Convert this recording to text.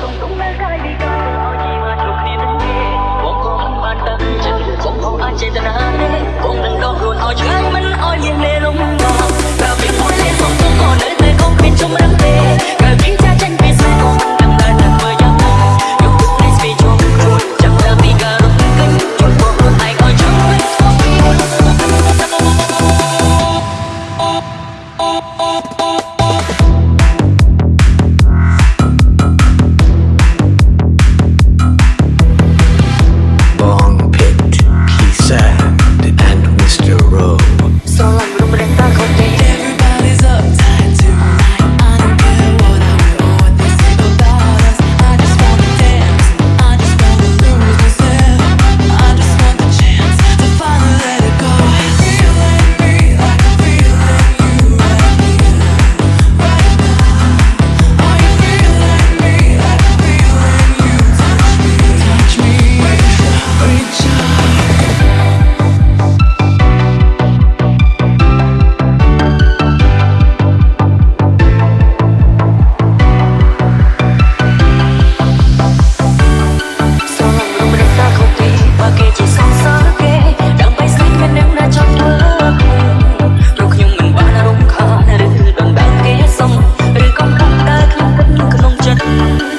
cùng tung mê cay đi cả Thank you.